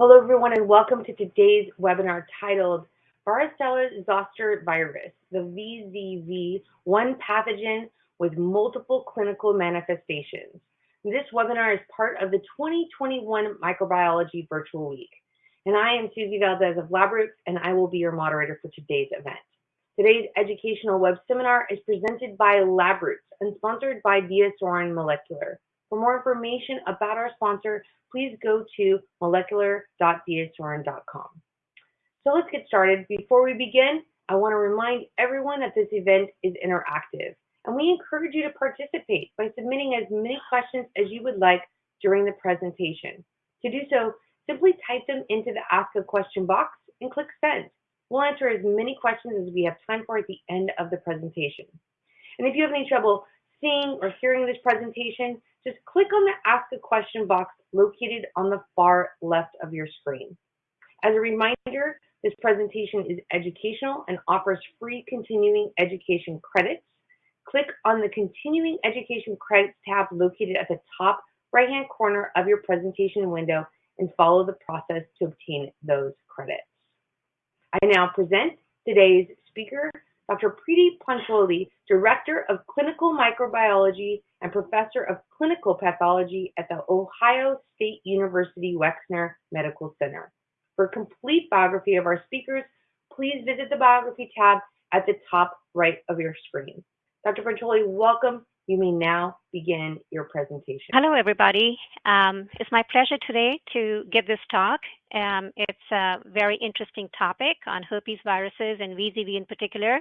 Hello, everyone, and welcome to today's webinar titled Varicella Zoster Virus, the VZV, one pathogen with multiple clinical manifestations. This webinar is part of the 2021 Microbiology Virtual Week. And I am Susie Valdez of LabRoots, and I will be your moderator for today's event. Today's educational web seminar is presented by LabRoots and sponsored by DiaSorin Molecular. For more information about our sponsor, please go to molecular.diasorin.com. So let's get started. Before we begin, I want to remind everyone that this event is interactive, and we encourage you to participate by submitting as many questions as you would like during the presentation. To do so, simply type them into the Ask a Question box and click Send. We'll answer as many questions as we have time for at the end of the presentation. And if you have any trouble seeing or hearing this presentation, just click on the Ask a Question box located on the far left of your screen. As a reminder, this presentation is educational and offers free continuing education credits. Click on the Continuing Education Credits tab located at the top right-hand corner of your presentation window and follow the process to obtain those credits. I now present today's speaker, Dr. Preeti Pancholi, Director of Clinical Microbiology and Professor of Clinical Pathology at the Ohio State University Wexner Medical Center. For a complete biography of our speakers, please visit the Biography tab at the top right of your screen. Dr. Pancholi, welcome. You may now begin your presentation. Hello, everybody. Um, it's my pleasure today to give this talk. Um, it's a very interesting topic on herpes viruses and VZV in particular.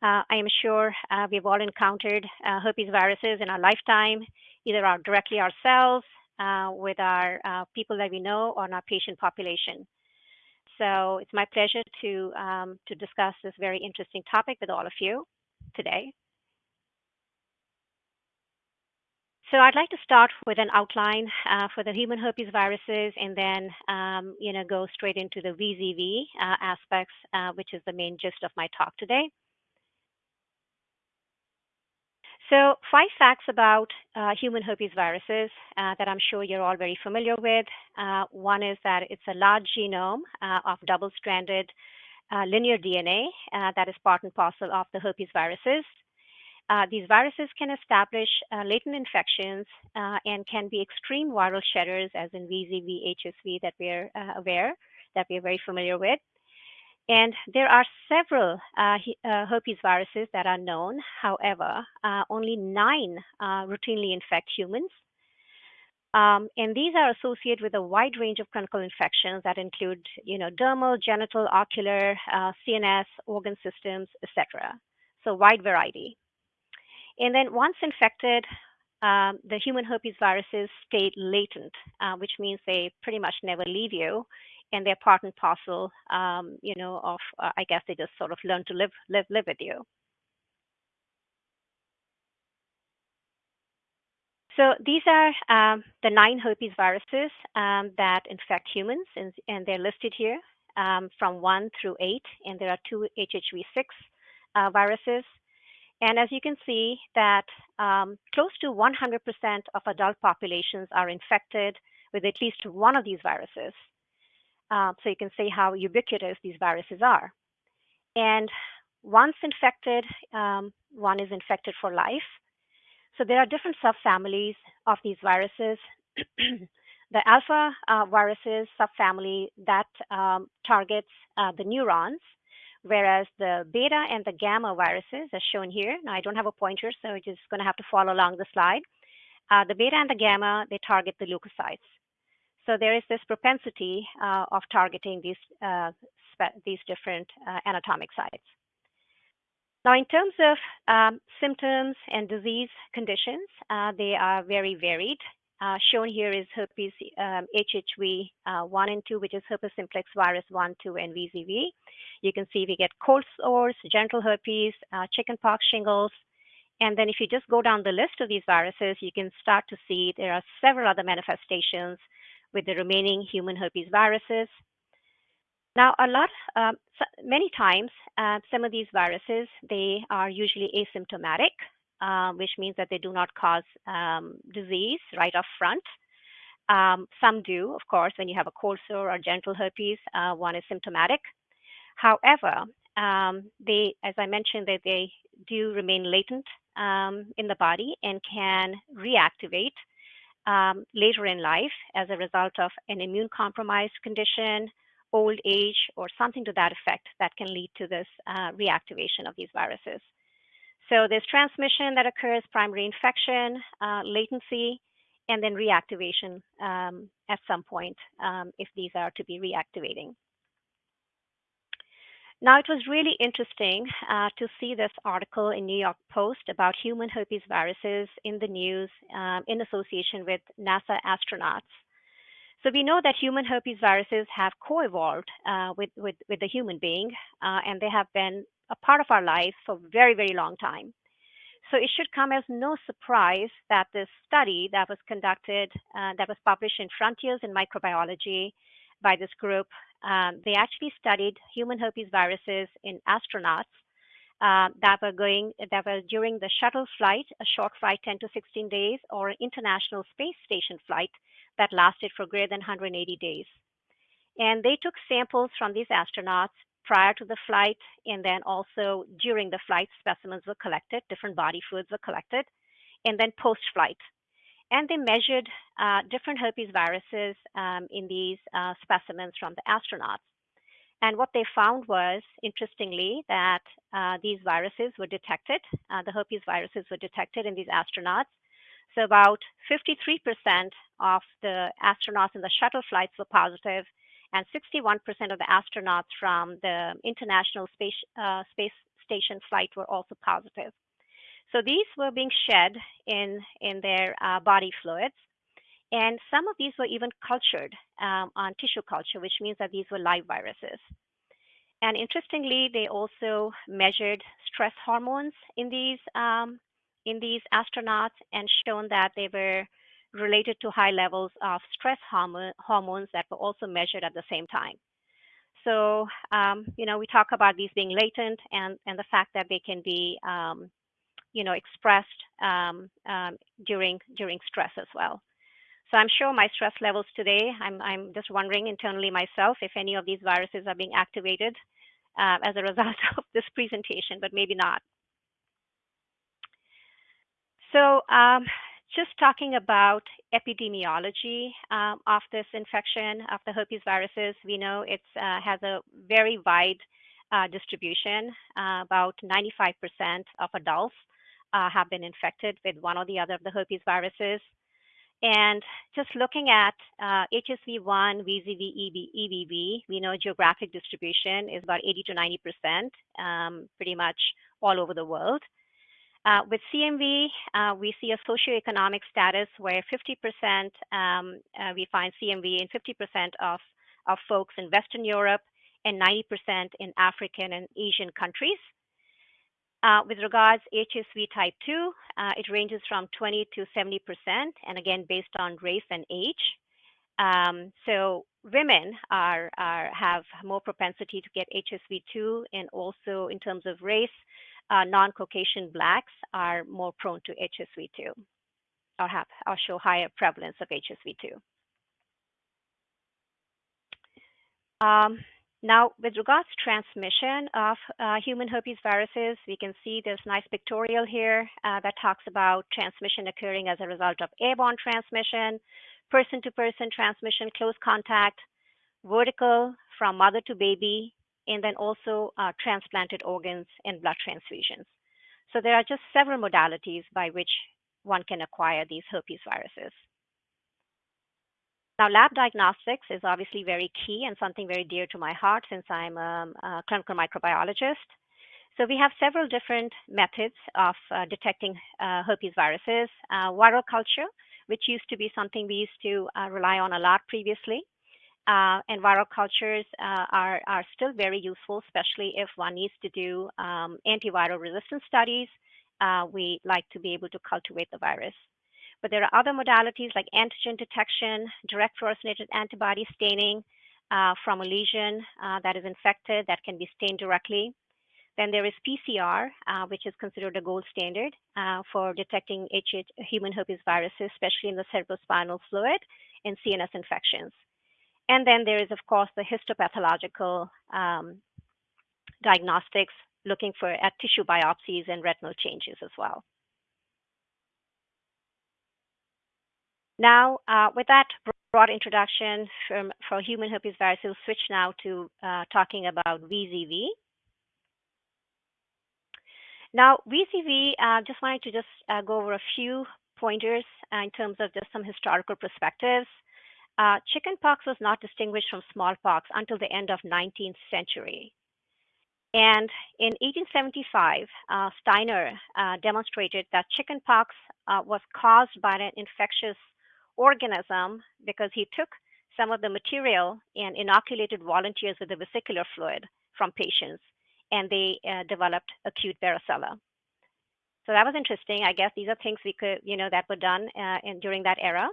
Uh, I am sure uh, we've all encountered uh, herpes viruses in our lifetime, either our, directly ourselves, uh, with our uh, people that we know, or in our patient population. So it's my pleasure to, um, to discuss this very interesting topic with all of you today. So I'd like to start with an outline uh, for the human herpes viruses and then, um, you know, go straight into the VZV aspects, which is the main gist of my talk today. So five facts about uh, human herpes viruses uh, that I'm sure you're all very familiar with. Uh, one is that it's a large genome of double-stranded linear DNA that is part and parcel of the herpes viruses. Uh, these viruses can establish uh, latent infections uh, and can be extreme viral shedders, as in VZV, HSV, that we're uh, aware, that we're very familiar with. And there are several uh, uh, herpes viruses that are known. However, only nine routinely infect humans. Um, and these are associated with a wide range of clinical infections that include, you know, dermal, genital, ocular, CNS, organ systems, etc. So wide variety. And then once infected, um, the human herpes viruses stay latent, uh, which means they pretty much never leave you, and they're part and parcel, um, you know, of uh, I guess they just sort of learn to live live live with you. So these are um, the nine herpes viruses um, that infect humans, and, and they're listed here um, from one through eight, and there are two HHV6 uh, viruses. And as you can see that um, close to 100% of adult populations are infected with at least one of these viruses. Uh, so you can see how ubiquitous these viruses are. And once infected, um, one is infected for life. So there are different subfamilies of these viruses. the alpha uh, viruses subfamily that um, targets uh, the neurons whereas the beta and the gamma viruses, as shown here, now I don't have a pointer, so you're just going to have to follow along the slide. Uh, the beta and the gamma, they target the leukocytes. So there is this propensity uh, of targeting these, uh, these different uh, anatomic sites. Now, in terms of um, symptoms and disease conditions, uh, they are very varied. Uh, shown here is herpes um, HHV uh, 1 and 2, which is herpes simplex virus 1, 2, and VZV. You can see we get cold sores, genital herpes, chickenpox, shingles. And then if you just go down the list of these viruses, you can start to see there are several other manifestations with the remaining human herpes viruses. Now, a lot, um, many times, uh, some of these viruses, they are usually asymptomatic. Um, which means that they do not cause um, disease right up front. Um, some do, of course, when you have a cold sore or genital herpes, uh, one is symptomatic. However, um, they, as I mentioned, that they do remain latent um, in the body and can reactivate um, later in life as a result of an immune compromised condition, old age, or something to that effect that can lead to this uh, reactivation of these viruses. So there's transmission that occurs, primary infection, uh, latency, and then reactivation um, at some point um, if these are to be reactivating. Now, it was really interesting uh, to see this article in New York Post about human herpes viruses in the news um, in association with NASA astronauts. So we know that human herpes viruses have co-evolved uh, with, with, with, the human being, uh, and they have been a part of our lives for a very, very long time. So it should come as no surprise that this study that was conducted, uh, that was published in Frontiers in Microbiology by this group um, they actually studied human herpes viruses in astronauts uh, that were going that were during the shuttle flight, a short flight, 10 to 16 days, or an international space station flight that lasted for greater than 180 days. And they took samples from these astronauts prior to the flight, and then also during the flight, specimens were collected, different body fluids were collected, and then post-flight and they measured uh, different herpes viruses um, in these uh, specimens from the astronauts. And what they found was, interestingly, that uh, these viruses were detected, uh, the herpes viruses were detected in these astronauts. So about 53% of the astronauts in the shuttle flights were positive, and 61% of the astronauts from the International Space, uh, Space Station flight were also positive. So these were being shed in, in their uh, body fluids. And some of these were even cultured um, on tissue culture, which means that these were live viruses. And interestingly, they also measured stress hormones in these um, in these astronauts and shown that they were related to high levels of stress hormone, hormones that were also measured at the same time. So, um, you know, we talk about these being latent and, and the fact that they can be um, you know, expressed um, um, during during stress as well. So I'm sure my stress levels today, I'm, I'm just wondering internally myself if any of these viruses are being activated uh, as a result of this presentation, but maybe not. So um, just talking about epidemiology um, of this infection of the herpes viruses, we know it uh, has a very wide uh, distribution. Uh, about 95% of adults uh, have been infected with one or the other of the herpes viruses. And just looking at uh, HSV1, VZV, EB, EBV, we know geographic distribution is about 80 to 90 percent, um, pretty much all over the world. Uh, with CMV, uh, we see a socioeconomic status where 50% um, uh, we find CMV in 50% of, of folks in Western Europe and 90% in African and Asian countries. Uh, with regards HSV type 2, uh, it ranges from 20 to 70%, and again, based on race and age. Um, so women are, are, have more propensity to get HSV2, and also in terms of race, uh, non-Caucasian blacks are more prone to HSV2, or have or show higher prevalence of HSV2. Um, now, with regards to transmission of uh, human herpes viruses, we can see this nice pictorial here uh, that talks about transmission occurring as a result of airborne transmission, person-to-person transmission, close contact, vertical from mother to baby, and then also uh, transplanted organs and blood transfusions. So there are just several modalities by which one can acquire these herpes viruses. Now, lab diagnostics is obviously very key and something very dear to my heart since I'm a, clinical microbiologist. So we have several different methods of uh, detecting uh, herpes viruses. Uh, viral culture, which used to be something we used to uh, rely on a lot previously. Uh, and viral cultures uh, are, are still very useful, especially if one needs to do um, antiviral resistance studies. we like to be able to cultivate the virus. But there are other modalities like antigen detection, direct fluorescent antibody staining uh, from a lesion uh, that is infected that can be stained directly. Then there is PCR, uh, which is considered a gold standard uh, for detecting human herpes viruses, especially in the cerebrospinal fluid and CNS infections. And then there is, of course, the histopathological um, diagnostics looking for at tissue biopsies and retinal changes as well. Now, uh, with that broad introduction from, for human herpes virus, we'll switch now to uh, talking about VZV. Now, VZV, uh, just wanted to just uh, go over a few pointers uh, in terms of just some historical perspectives. Uh, chickenpox was not distinguished from smallpox until the end of 19th century. And in 1875, uh, Steiner demonstrated that chickenpox was caused by an infectious organism because he took some of the material and inoculated volunteers with the vesicular fluid from patients, and they uh, developed acute varicella. So that was interesting. I guess these are things we could, you know, that were done uh, in, during that era.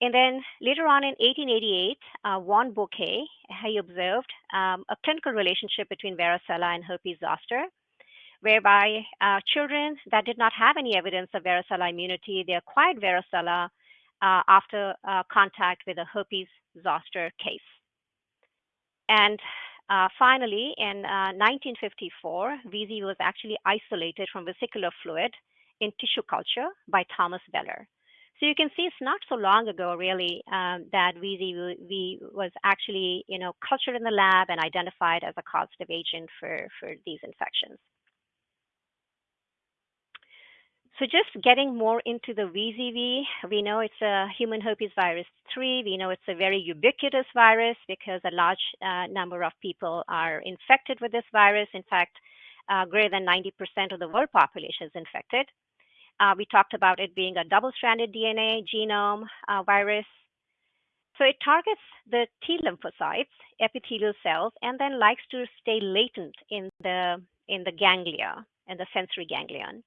And then later on in 1888, uh, Von Bókay, he observed um, a clinical relationship between varicella and herpes zoster, whereby uh, children that did not have any evidence of varicella immunity, they acquired varicella uh, after uh, contact with a herpes zoster case. And uh, finally, in 1954, uh, VZ was actually isolated from vesicular fluid in tissue culture by Thomas Weller. So you can see it's not so long ago, really, um, that VZV was actually, you know, cultured in the lab and identified as a causative agent for, for these infections. So just getting more into the VZV, we know it's a human herpes virus 3. We know it's a very ubiquitous virus because a large uh, number of people are infected with this virus. In fact, uh, greater than 90% of the world population is infected. Uh, we talked about it being a double-stranded DNA genome uh, virus. So it targets the T lymphocytes, epithelial cells, and then likes to stay latent in the in the ganglia and the sensory ganglion.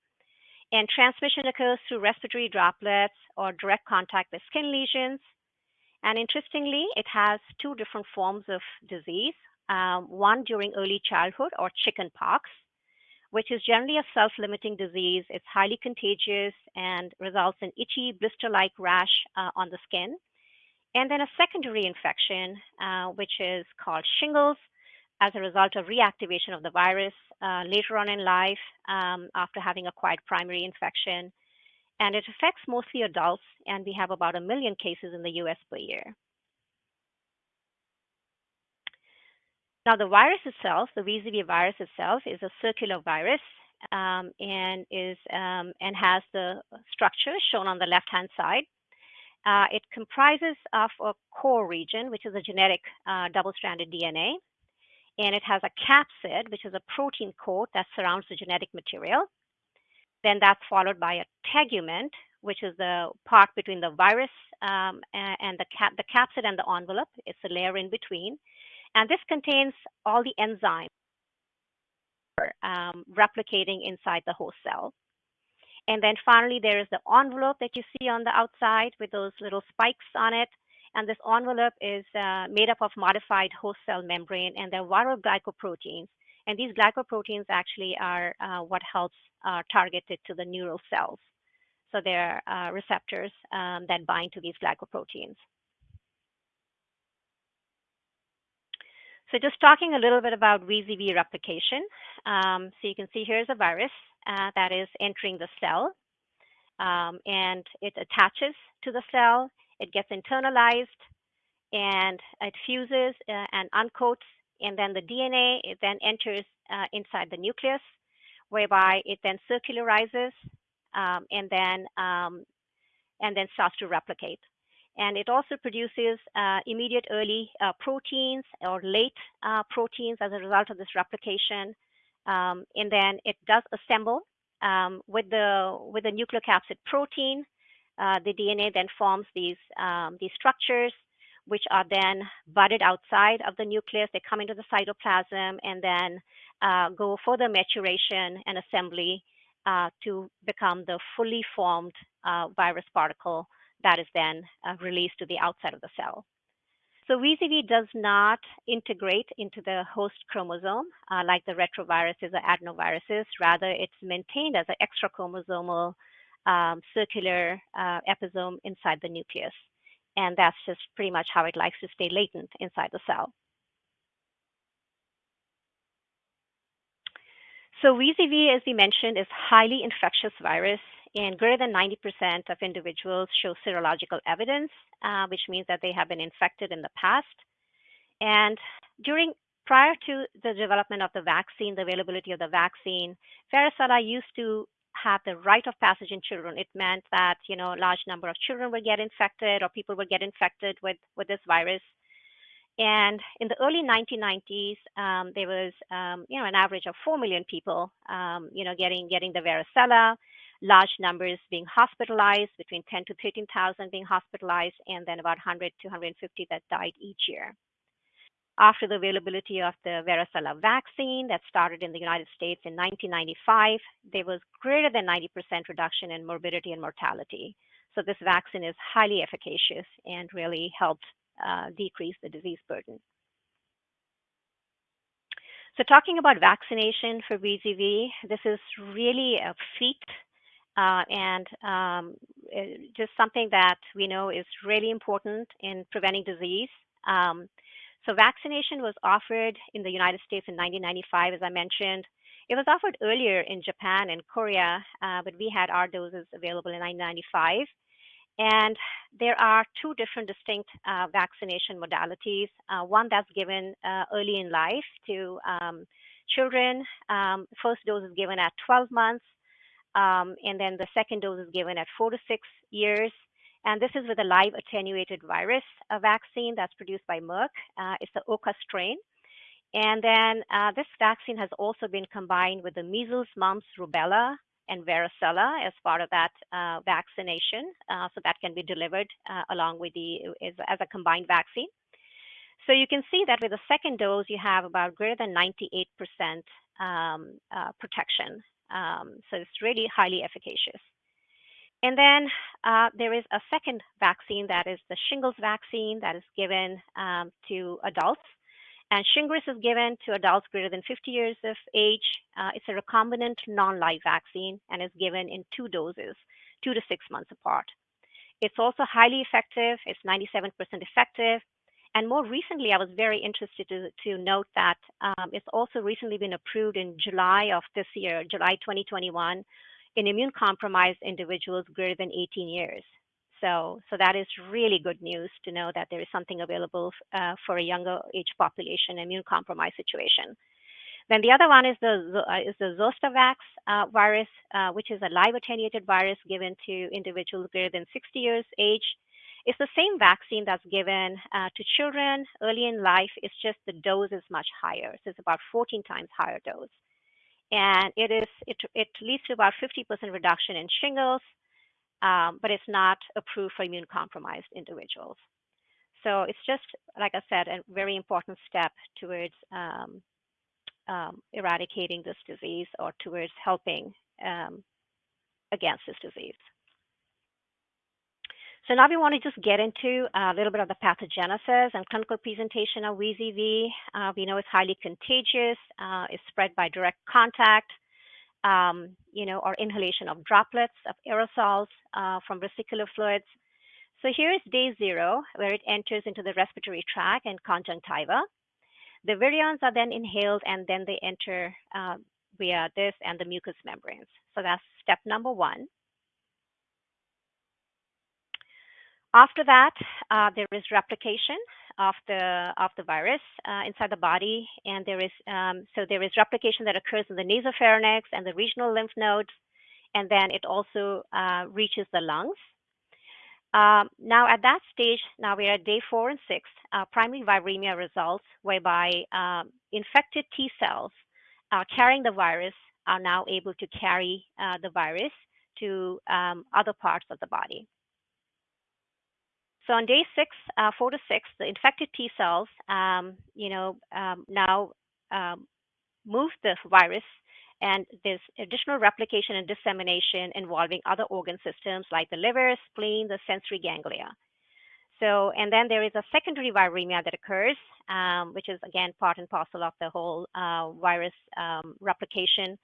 And transmission occurs through respiratory droplets or direct contact with skin lesions. And interestingly, it has two different forms of disease. Um, one during early childhood or chicken pox, which is generally a self-limiting disease. It's highly contagious and results in itchy blister-like rash uh, on the skin. And then a secondary infection, uh, which is called shingles, as a result of reactivation of the virus uh, later on in life um, after having acquired primary infection. And it affects mostly adults, and we have about a million cases in the US per year. Now, the virus itself, the VZV virus itself, is a circular virus um, and is um, and has the structure shown on the left-hand side. Uh, it comprises of a core region, which is a genetic uh, double-stranded DNA, and it has a capsid, which is a protein coat that surrounds the genetic material. Then that's followed by a tegument, which is the part between the virus um, and the, cap the capsid and the envelope. It's a layer in between. And this contains all the enzymes um, replicating inside the host cell. And then finally, there is the envelope that you see on the outside with those little spikes on it. And this envelope is uh, made up of modified host cell membrane, and they're viral glycoproteins. And these glycoproteins actually are uh, what helps uh, target it to the neural cells. So they're uh, receptors um, that bind to these glycoproteins. So just talking a little bit about VZV replication. Um, so you can see here's a virus uh, that is entering the cell, um, and it attaches to the cell it gets internalized and it fuses uh, and uncoats, and then the DNA it then enters uh, inside the nucleus, whereby it then circularizes um, and then um, and then starts to replicate. And it also produces uh, immediate early uh, proteins or late uh, proteins as a result of this replication. Um, and then it does assemble um, with the with the nucleocapsid protein uh, the DNA then forms these, um, these structures, which are then budded outside of the nucleus. They come into the cytoplasm and then uh, go further maturation and assembly uh, to become the fully formed uh, virus particle that is then uh, released to the outside of the cell. So VZV does not integrate into the host chromosome uh, like the retroviruses or adenoviruses. Rather, it's maintained as an extra chromosomal um, circular uh, episome inside the nucleus. and that's just pretty much how it likes to stay latent inside the cell. So VZV, as we mentioned, is highly infectious virus, and greater than 90% of individuals show serological evidence, uh, which means that they have been infected in the past. And during prior to the development of the vaccine, the availability of the vaccine, varicella used to have the rite of passage in children. It meant that you know a large number of children would get infected or people would get infected with with this virus. And in the early 1990s, um, there was um, you know an average of four million people um, you know getting getting the varicella, large numbers being hospitalized, between 10 to 13,000 being hospitalized, and then about 100 to 150 that died each year after the availability of the varicella vaccine that started in the United States in 1995, there was greater than 90% reduction in morbidity and mortality. So this vaccine is highly efficacious and really helped uh, decrease the disease burden. So talking about vaccination for VZV, this is really a feat uh, and um, just something that we know is really important in preventing disease. Um, so vaccination was offered in the United States in 1995, as I mentioned. It was offered earlier in Japan and Korea, uh, but we had our doses available in 1995. And there are two different distinct uh, vaccination modalities. Uh, one that's given uh, early in life to um, children. Um, first dose is given at 12 months, um, and then the second dose is given at four to six years. And this is with a live attenuated virus vaccine that's produced by Merck. Uh, it's the Oka strain. And then uh, this vaccine has also been combined with the measles, mumps, rubella, and varicella as part of that uh, vaccination. Uh, so that can be delivered uh, along with the as, as, a combined vaccine. So you can see that with the second dose, you have about greater than 98% um, uh, protection. Um, so it's really highly efficacious. And then uh, there is a second vaccine that is the shingles vaccine that is given um, to adults. And Shingrix is given to adults greater than 50 years of age. Uh, it's a recombinant non-live vaccine and is given in two doses, two to six months apart. It's also highly effective. It's 97% effective. And more recently, I was very interested to, to note that um, it's also recently been approved in July of this year, July 2021, in immune compromised individuals greater than 18 years. So, so that is really good news to know that there is something available uh, for a younger age population immune compromised situation. Then the other one is the uh, is the Zostavax uh, virus, uh, which is a live attenuated virus given to individuals greater than 60 years age. It's the same vaccine that's given uh, to children early in life. It's just the dose is much higher. So it's about 14 times higher dose and it is it, it leads to about 50% reduction in shingles, um, but it's not approved for immune compromised individuals. So it's just, like I said, a very important step towards um, um, eradicating this disease or towards helping um, against this disease. So now we want to just get into a little bit of the pathogenesis and clinical presentation of VZV. Uh, we know it's highly contagious. Uh, it's spread by direct contact, um, you know, or inhalation of droplets of aerosols uh, from vesicular fluids. So here is day zero, where it enters into the respiratory tract and conjunctiva. The virions are then inhaled and then they enter uh, via this and the mucous membranes. So that's step number one. After that, uh, there is replication of the of the virus uh, inside the body, and there is um, so there is replication that occurs in the nasopharynx and the regional lymph nodes, and then it also uh, reaches the lungs. Um, now, at that stage, now we're at day four and six, uh, primary viremia results, whereby um, infected T cells uh, carrying the virus are now able to carry uh, the virus to um, other parts of the body. So on day six, uh, four to six, the infected T cells, um, you know, um, now um, move the virus, and there's additional replication and dissemination involving other organ systems like the liver, spleen, the sensory ganglia. So, and then there is a secondary viremia that occurs, um, which is again part and parcel of the whole uh, virus um, replication,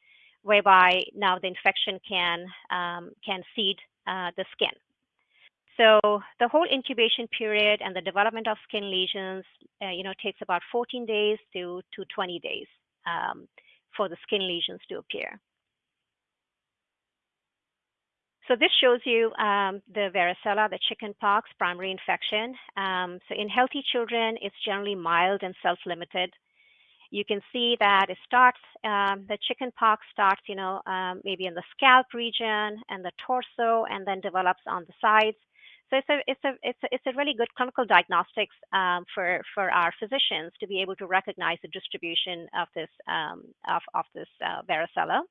whereby now the infection can um, can seed uh, the skin. So the whole incubation period and the development of skin lesions, uh, you know, takes about 14 days to, to 20 days um, for the skin lesions to appear. So this shows you um, the varicella, the chickenpox primary infection. Um, so in healthy children, it's generally mild and self-limited. You can see that it starts, um, the chickenpox starts, you know, um, maybe in the scalp region and the torso, and then develops on the sides. So it's a it's a it's a, it's a really good clinical diagnostics um, for for our physicians to be able to recognize the distribution of this um, of of this uh, varicella.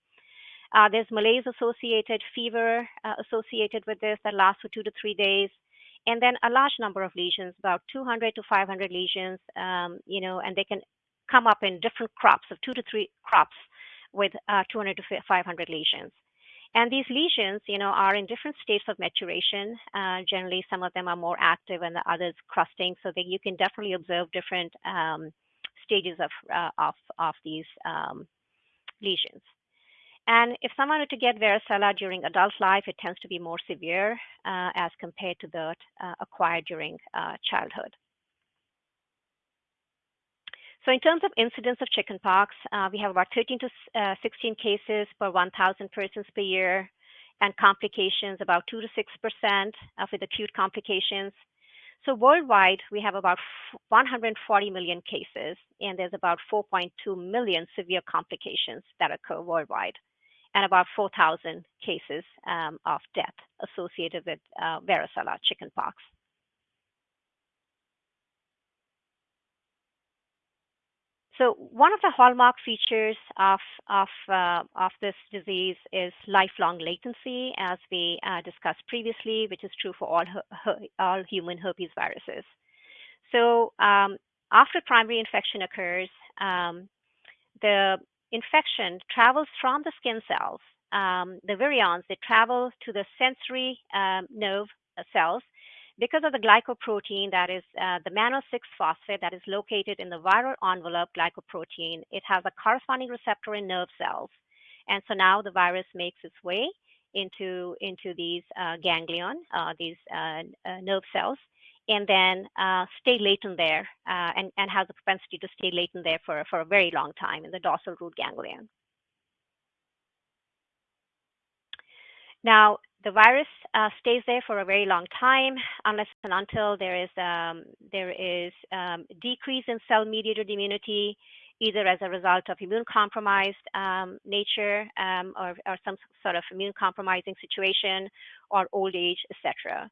Uh, there's malaise associated, fever uh, associated with this that lasts for two to three days, and then a large number of lesions, about 200 to 500 lesions, um, you know, and they can come up in different crops of two to three crops with uh, 200 to 500 lesions. And these lesions, you know, are in different states of maturation. Uh, generally, some of them are more active and the others crusting, so that you can definitely observe different um, stages of, uh, of, of these um, lesions. And if someone were to get varicella during adult life, it tends to be more severe uh, as compared to that uh, acquired during uh, childhood. So in terms of incidence of chickenpox, uh, we have about 13 to uh, 16 cases per 1,000 persons per year, and complications about 2 to 6 percent with acute complications. So worldwide, we have about 140 million cases, and there's about 4.2 million severe complications that occur worldwide and about 4,000 cases um, of death associated with uh, varicella chickenpox. So one of the hallmark features of of uh, of this disease is lifelong latency, as we uh, discussed previously, which is true for all all human herpes viruses. So um, after primary infection occurs, um, the infection travels from the skin cells, um, the virions, they travel to the sensory um, nerve cells because of the glycoprotein that is uh, the mannose 6 phosphate that is located in the viral envelope glycoprotein. It has a corresponding receptor in nerve cells. And so now the virus makes its way into, into these uh, ganglion, uh, these uh, uh, nerve cells, and then uh, stay latent there and, and has a propensity to stay latent there for, for a very long time in the dorsal root ganglion. Now, the virus uh, stays there for a very long time unless and until there is um, there is um, decrease in cell-mediated immunity, either as a result of immune compromised um, nature um, or, or, some sort of immune compromising situation or old age, etc.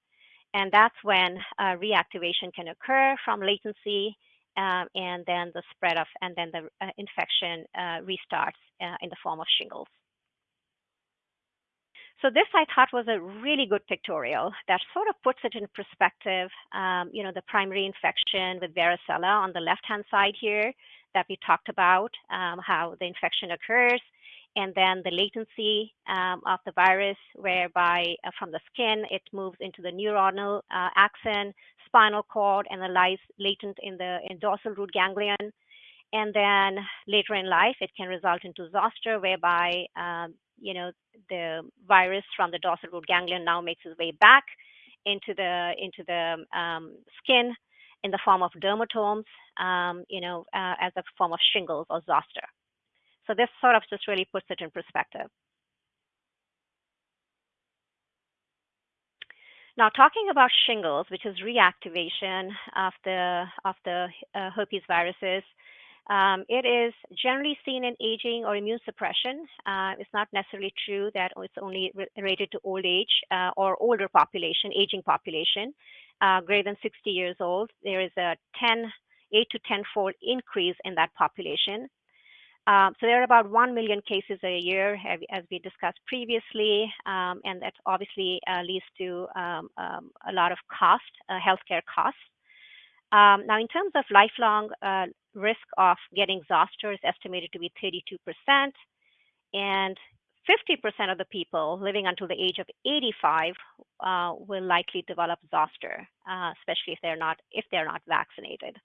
And that's when uh, reactivation can occur from latency um, and then the spread of, and then the uh, infection uh, restarts uh, in the form of shingles. So this I thought was a really good pictorial that sort of puts it in perspective. Um, you know, the primary infection with varicella on the left-hand side here that we talked about, um, how the infection occurs, and then the latency um, of the virus, whereby uh, from the skin it moves into the neuronal uh, axon, spinal cord, and lies latent in the in dorsal root ganglion. And then later in life, it can result into zoster, whereby um, you know the virus from the dorsal root ganglion now makes its way back into the into the um, skin in the form of dermatomes, um, you know, uh, as a form of shingles or zoster. So this sort of just really puts it in perspective. Now, talking about shingles, which is reactivation of the of the uh, herpes viruses, um, it is generally seen in aging or immune suppression. Uh, it's not necessarily true that it's only related to old age uh, or older population, aging population, uh, greater than 60 years old. There is a 10, 8 to 10 fold increase in that population. Um, so there are about 1 million cases a year, as we discussed previously, um, and that obviously uh, leads to um, um a lot of cost, uh, healthcare costs. Um, now, in terms of lifelong uh, risk of getting zoster is estimated to be 32%, and 50% of the people living until the age of 85 uh, will likely develop zoster, uh, especially if they're not if they're not vaccinated.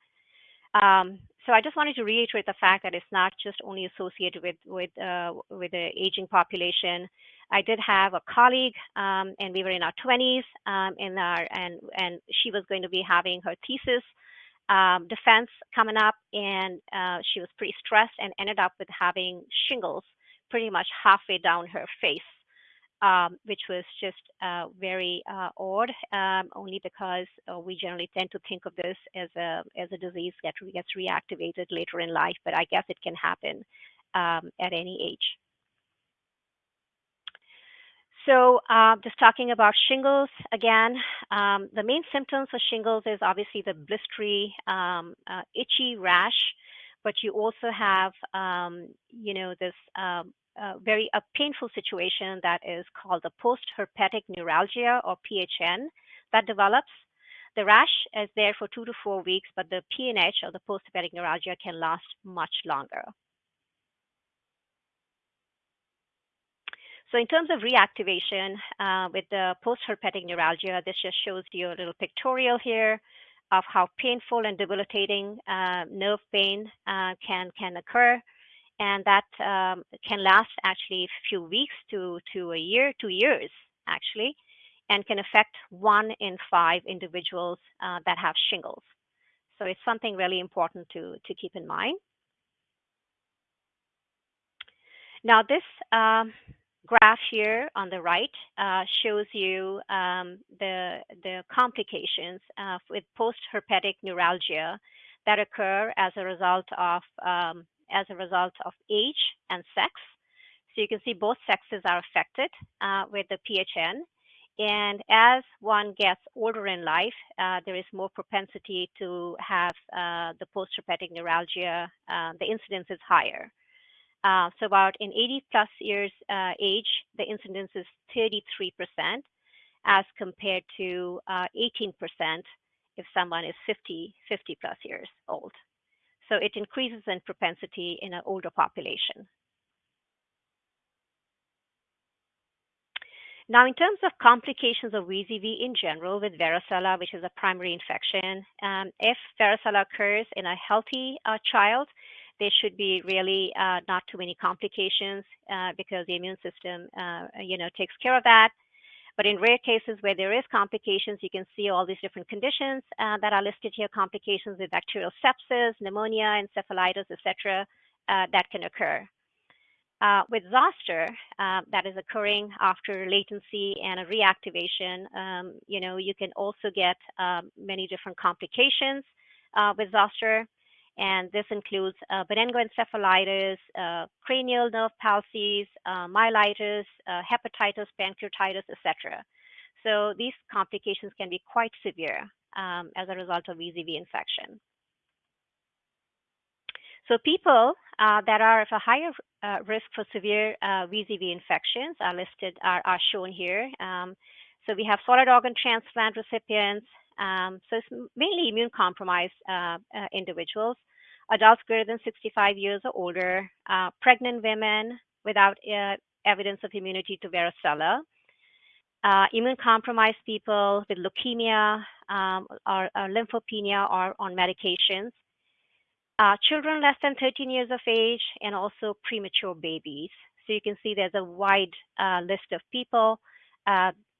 Um, so I just wanted to reiterate the fact that it's not just only associated with with uh, with the aging population. I did have a colleague, um, and we were in our 20s, um, in our and and she was going to be having her thesis um, defense coming up, and uh, she was pretty stressed and ended up with having shingles pretty much halfway down her face um, which was just uh, very uh, odd, um, only because uh, we generally tend to think of this as a as a disease that gets reactivated later in life. But I guess it can happen um, at any age. So, uh, just talking about shingles again, um, the main symptoms of shingles is obviously the blistery, um, uh, itchy rash, but you also have, um, you know, this uh, very a painful situation that is called the post-herpetic neuralgia or PHN that develops. The rash is there for two to four weeks, but the PNH or the post-herpetic neuralgia can last much longer. So in terms of reactivation uh, with the post-herpetic neuralgia, this just shows you a little pictorial here of how painful and debilitating uh, nerve pain uh, can can occur and that um, can last actually a few weeks to, to a year, two years actually, and can affect one in five individuals uh, that have shingles. So it's something really important to, to keep in mind. Now this um, graph here on the right uh, shows you um, the, the complications uh, with post-herpetic neuralgia that occur as a result of um, as a result of age and sex. So you can see both sexes are affected uh, with the PHN. And as one gets older in life, uh, there is more propensity to have uh, the post-herpetic neuralgia. Uh, the incidence is higher. Uh, so about in 80 plus years uh, age, the incidence is 33% as compared to 18% if someone is 50, 50 plus years old. So it increases in propensity in an older population. Now, in terms of complications of VZV in general with varicella, which is a primary infection, um, if varicella occurs in a healthy uh, child, there should be really uh, not too many complications uh, because the immune system, uh, you know, takes care of that. But in rare cases where there is complications, you can see all these different conditions uh, that are listed here, complications with bacterial sepsis, pneumonia, encephalitis, etc., uh, that can occur. Uh, with zoster, uh, that is occurring after latency and a reactivation, um, you know, you can also get um, many different complications uh, with zoster and this includes uh, meningoencephalitis, uh, cranial nerve palsies, uh, myelitis, uh, hepatitis, pancreatitis, etc. So these complications can be quite severe um, as a result of VZV infection. So people uh, that are of a higher uh, risk for severe VZV infections are listed, are, are shown here. Um, so we have solid organ transplant recipients, um, so it's mainly immune compromised uh, uh, individuals, adults greater than 65 years or older, uh, pregnant women without uh, evidence of immunity to varicella, uh, immune compromised people with leukemia um, or, or, lymphopenia or on medications, uh, children less than 13 years of age, and also premature babies. So you can see there's a wide list of people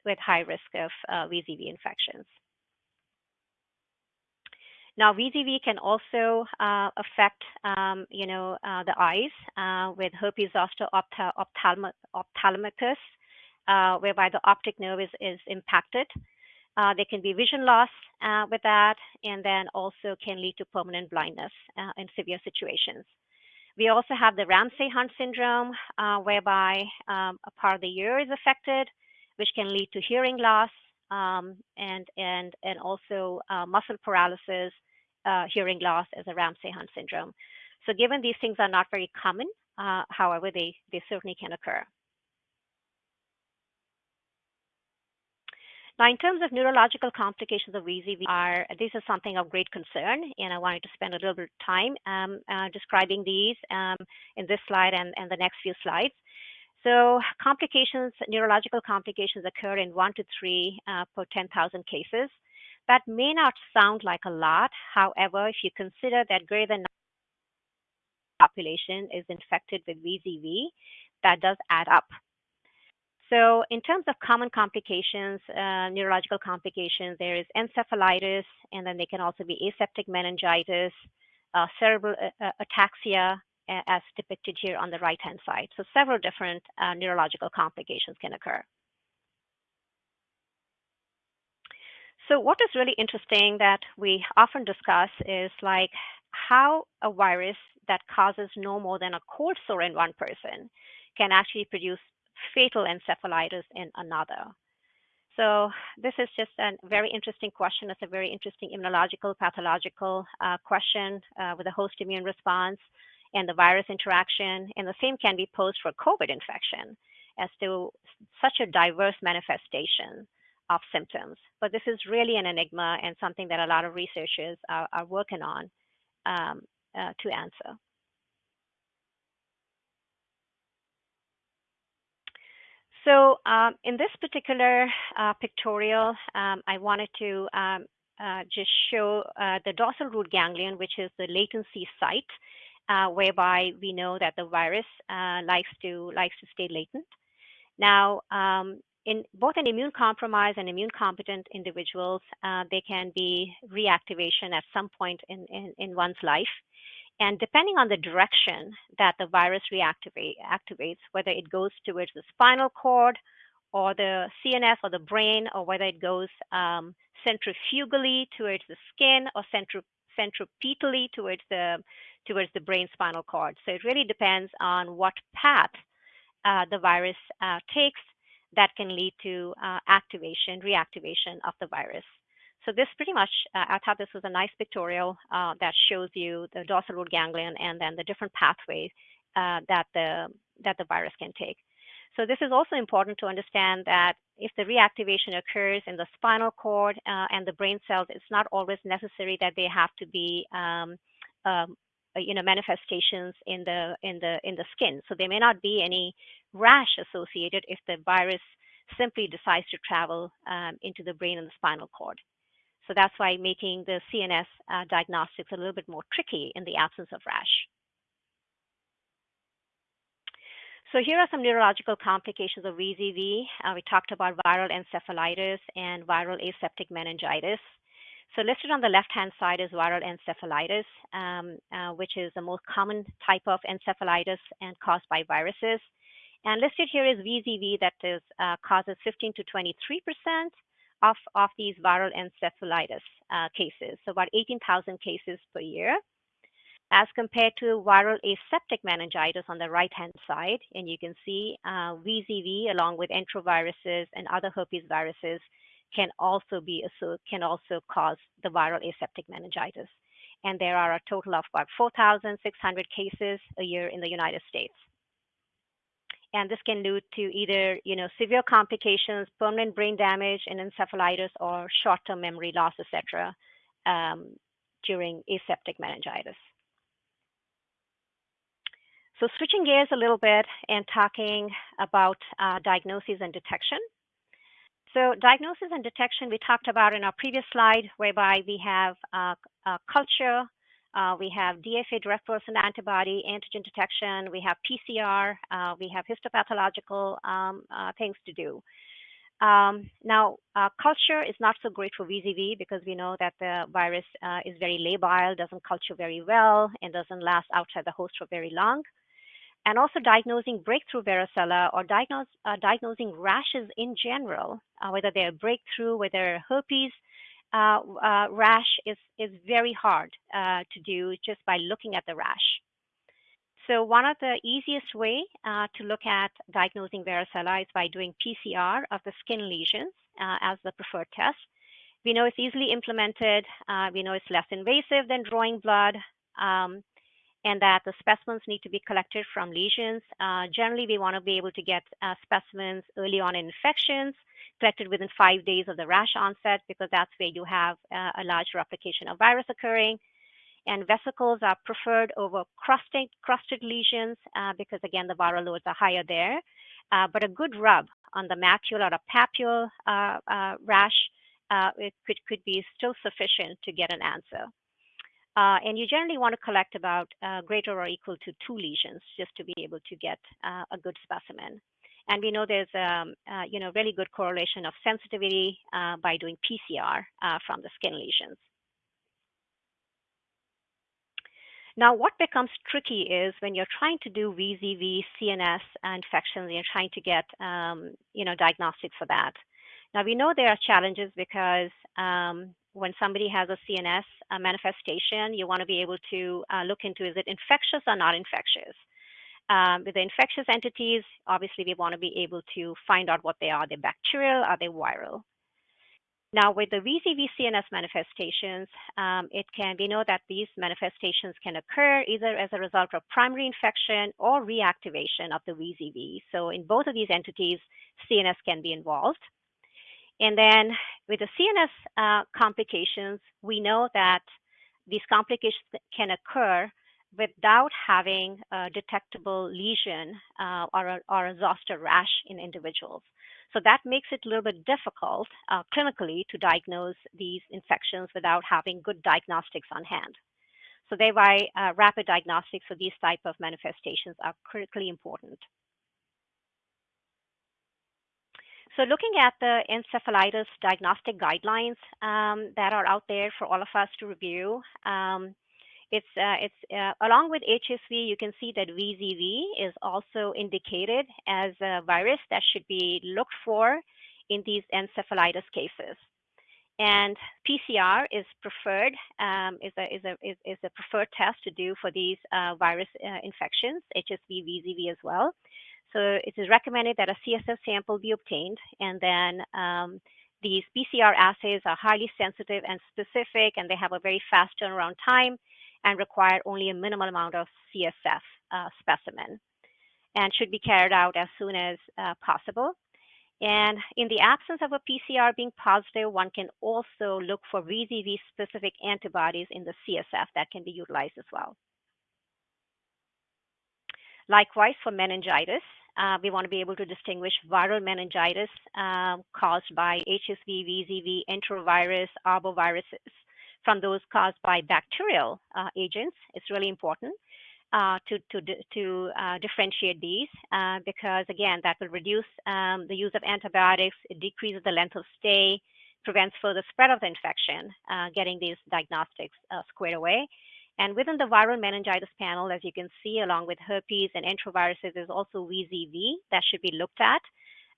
with high risk of VZV infections. Now, VZV can also uh, affect, um, you know, uh, the eyes uh, with herpes zoster ophthalmicus, uh, whereby the optic nerve is, is impacted. Uh, there can be vision loss with that, and then also can lead to permanent blindness in severe situations. We also have the Ramsay-Hunt syndrome, whereby um, a part of the ear is affected, which can lead to hearing loss, um, and and and also uh, muscle paralysis, uh, hearing loss as a Ramsay-Hunt syndrome. So given these things are not very common, uh, however, they they certainly can occur. Now, in terms of neurological complications of VZV, are this is something of great concern, and I wanted to spend a little bit of time um, uh, describing these um, in this slide and, and the next few slides. So complications, neurological complications occur in one to three uh, per 10,000 cases. That may not sound like a lot. However, if you consider that greater than population is infected with VZV, that does add up. So, in terms of common complications, uh, neurological complications, there is encephalitis, and then they can also be aseptic meningitis, uh, cerebral uh, uh ataxia, as depicted here on the right-hand side. So, several different uh, neurological complications can occur. So, what is really interesting that we often discuss is like how a virus that causes no more than a cold sore in one person can actually produce fatal encephalitis in another. So this is just a very interesting question. It's a very interesting immunological, pathological uh, question uh, with a host immune response and the virus interaction. And the same can be posed for COVID infection as to such a diverse manifestation of symptoms. But this is really an enigma and something that a lot of researchers are, are working on um, uh, to answer. So um, in this particular uh, pictorial, um, I wanted to um, uh, just show uh, the dorsal root ganglion, which is the latency site, uh, whereby we know that the virus uh, likes to likes to stay latent. Now, um, in both in immune compromised and immune competent individuals, uh, there can be reactivation at some point in, in, in one's life. And depending on the direction that the virus reactivate, activates, whether it goes towards the spinal cord or the CNS or the brain, or whether it goes um, centrifugally towards the skin or centri- centripetally towards the towards the brain spinal cord. So it really depends on what path uh, the virus uh, takes that can lead to uh, activation, reactivation of the virus. So this pretty much, uh, I thought this was a nice pictorial uh, that shows you the dorsal root ganglion and then the different pathways uh, that the that the virus can take. So this is also important to understand that if the reactivation occurs in the spinal cord uh, and the brain cells, it's not always necessary that they have to be um, um, you know manifestations in the in the in the skin. So there may not be any rash associated if the virus simply decides to travel um, into the brain and the spinal cord. So that's why making the CNS uh, diagnostics a little bit more tricky in the absence of rash. So here are some neurological complications of VZV. Uh, we talked about viral encephalitis and viral aseptic meningitis. So listed on the left-hand side is viral encephalitis, um, uh, which is the most common type of encephalitis and caused by viruses. And listed here is VZV that is, uh, causes 15 to 23 percent of, of these viral encephalitis uh, cases, so about 18,000 cases per year, as compared to viral aseptic meningitis on the right-hand side. And you can see uh, VZV along with enteroviruses and other herpes viruses can also be can also cause the viral aseptic meningitis. And there are a total of about 4,600 cases a year in the United States and this can lead to either you know severe complications, permanent brain damage, and encephalitis, or short-term memory loss, etc. Um, during aseptic meningitis. So switching gears a little bit and talking about uh, diagnosis and detection. So diagnosis and detection we talked about in our previous slide, whereby we have uh, culture, uh, we have DFA direct person antibody antigen detection. We have PCR. Uh, we have histopathological um, uh, things to do. Um, now, uh, culture is not so great for VZV because we know that the virus uh, is very labile, doesn't culture very well, and doesn't last outside the host for very long. And also diagnosing breakthrough varicella or diagnose, uh, diagnosing rashes in general, whether they're breakthrough, whether herpes, uh, uh, rash is, is very hard uh, to do just by looking at the rash. So one of the easiest way uh, to look at diagnosing varicella is by doing PCR of the skin lesions uh, as the preferred test. We know it's easily implemented. Uh, we know it's less invasive than drawing blood. Um, and that the specimens need to be collected from lesions. generally, we want to be able to get specimens early on in infections collected within five days of the rash onset because that's where you have uh, a large replication of virus occurring. And vesicles are preferred over crusted, crusted lesions uh, because, again, the viral loads are higher there. Uh, but a good rub on the macule or a papule uh, uh, rash, uh, could, could be still sufficient to get an answer. Uh, and you generally want to collect about uh, greater or equal to two lesions just to be able to get uh, a good specimen. And we know there's um, uh, you know really good correlation of sensitivity uh, by doing PCR uh, from the skin lesions. Now, what becomes tricky is when you're trying to do VZV, CNS infections, and you're trying to get um, you know diagnostics for that. Now we know there are challenges because um, when somebody has a CNS uh, manifestation, you want to be able to uh, look into is it infectious or not infectious. Um, with the infectious entities, obviously we want to be able to find out what they are. Are they bacterial? Are they viral? Now, with the VZV CNS manifestations, um, it can we know that these manifestations can occur either as a result of primary infection or reactivation of the VZV. So, in both of these entities, CNS can be involved. And then with the CNS uh, complications, we know that these complications can occur without having a detectable lesion uh, or, a, or a zoster rash in individuals. So that makes it a little bit difficult uh, clinically to diagnose these infections without having good diagnostics on hand. So thereby, uh, rapid diagnostics for these type of manifestations are critically important. So looking at the encephalitis diagnostic guidelines um, that are out there for all of us to review, um, it's, uh, it's uh, along with HSV, you can see that VZV is also indicated as a virus that should be looked for in these encephalitis cases. And PCR is preferred, um, is, a, is, a, is, a preferred test to do for these uh, virus uh, infections, HSV, VZV as well. So it is recommended that a CSF sample be obtained, and then um, these PCR assays are highly sensitive and specific, and they have a very fast turnaround time and require only a minimal amount of CSF uh, specimen and should be carried out as soon as uh, possible. And in the absence of a PCR being positive, one can also look for VZV specific antibodies in the CSF that can be utilized as well. Likewise, for meningitis, uh, we want to be able to distinguish viral meningitis um, caused by HSV, VZV, enterovirus, arboviruses from those caused by bacterial uh, agents. It's really important uh, to, to, to uh, differentiate these uh, because, again, that will reduce um, the use of antibiotics, it decreases the length of stay, prevents further spread of the infection, uh, getting these diagnostics squared away. And within the viral meningitis panel, as you can see, along with herpes and enteroviruses, there's also VZV that should be looked at.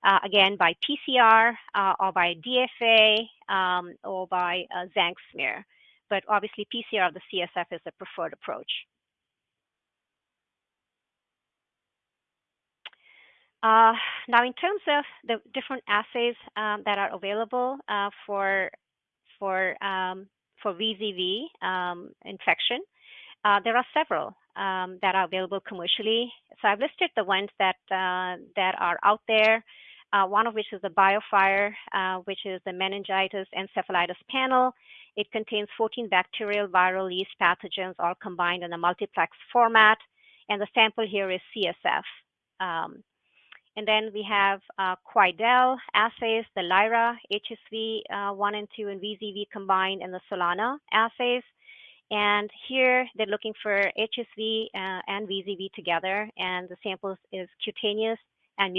Uh, again, by PCR uh, or by DFA um, or by uh, Tzanck smear. But obviously, PCR of the CSF is the preferred approach. Uh, now, in terms of the different assays um, that are available uh, for for um, for VZV um, infection. Uh, there are several um, that are available commercially. So I've listed the ones that uh, that are out there. Uh, one of which is the BioFire, uh, which is the meningitis encephalitis panel. It contains 14 bacterial, viral, yeast pathogens all combined in a multiplex format, and the sample here is CSF. Um, and then we have uh, Quidel assays, the Lyra, HSV uh, 1 and 2, and VZV combined, and the Solana assays. And here they're looking for HSV uh, and VZV together, and the samples is cutaneous and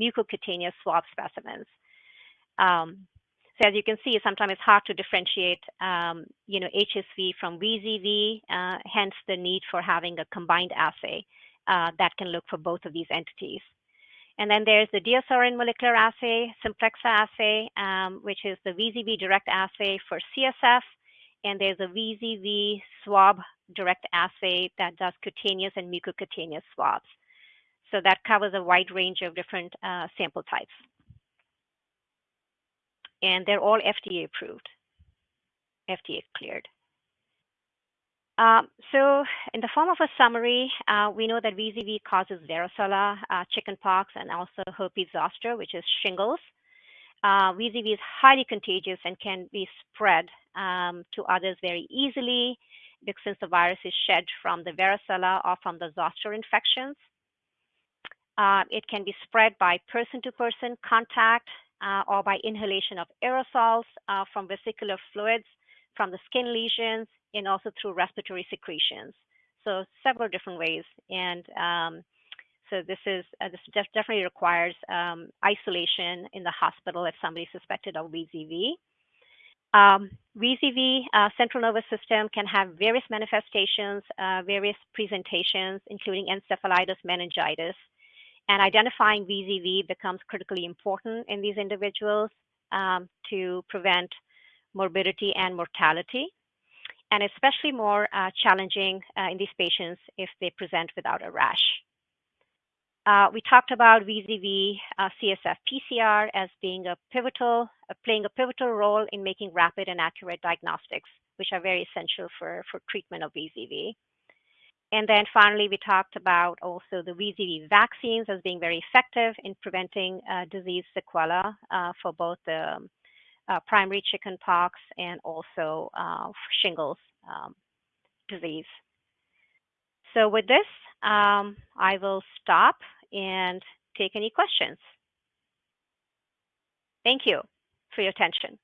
mucocutaneous swab specimens. Um, so as you can see, sometimes it's hard to differentiate, um, you know, HSV from VZV, uh, hence the need for having a combined assay uh, that can look for both of these entities. And then there's the DiaSorin molecular assay, Simplexa assay, um, which is the VZV direct assay for CSF. And there's a VZV swab direct assay that does cutaneous and mucocutaneous swabs. So that covers a wide range of different uh, sample types. And they're all FDA approved, FDA cleared. Um, so in the form of a summary, uh, we know that VZV causes varicella, uh, chickenpox, and also herpes zoster, which is shingles. Uh, VZV is highly contagious and can be spread um, to others very easily because since the virus is shed from the varicella or from the zoster infections. Uh, it can be spread by person-to-person -person contact uh, or by inhalation of aerosols uh, from vesicular fluids from the skin lesions and also through respiratory secretions. So several different ways. And um, so this is uh, this def definitely requires um, isolation in the hospital if somebody suspected of VZV. Um, VZV, uh, central nervous system, can have various manifestations, uh, various presentations, including encephalitis, meningitis. And identifying VZV becomes critically important in these individuals um, to prevent morbidity and mortality, and especially more uh, challenging uh, in these patients if they present without a rash. Uh, we talked about VZV uh, CSF PCR as being a pivotal, uh, playing a pivotal role in making rapid and accurate diagnostics, which are very essential for, for treatment of VZV. And then finally, we talked about also the VZV vaccines as being very effective in preventing uh, disease sequela uh, for both the uh, primary chickenpox and also shingles um, disease. So with this, um, I will stop and take any questions. Thank you for your attention.